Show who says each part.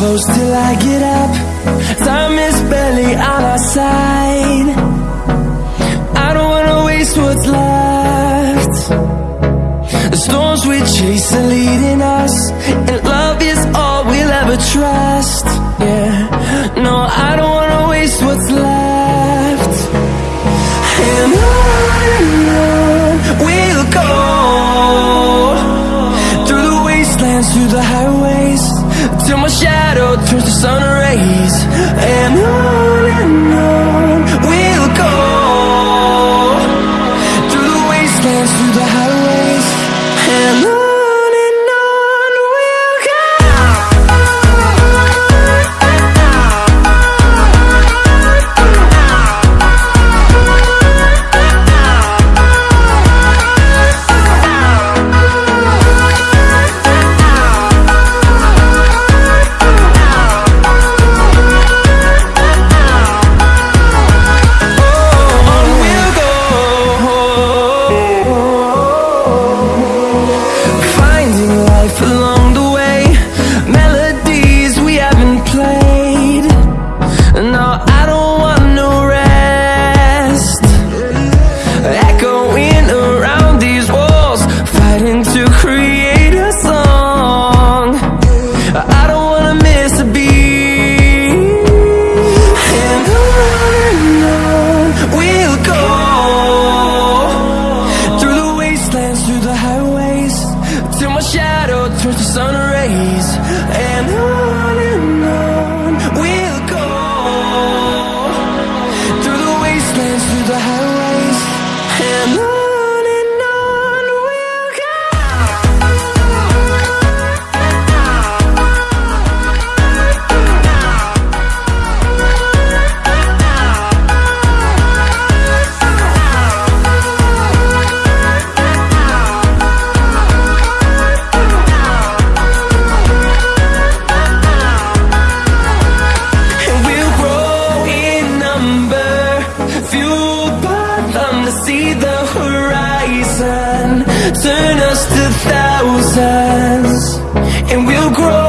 Speaker 1: close till I get up. Time is barely on our side. I don't wanna waste what's left. The storms we chase are leading us And love is all we'll ever trust. Yeah, no, I don't wanna waste what's left. And on we'll go. Through the wastelands, through the highways Till my shadow turns to sun rays. And on and to see the horizon. Turn us to thousands And we'll grow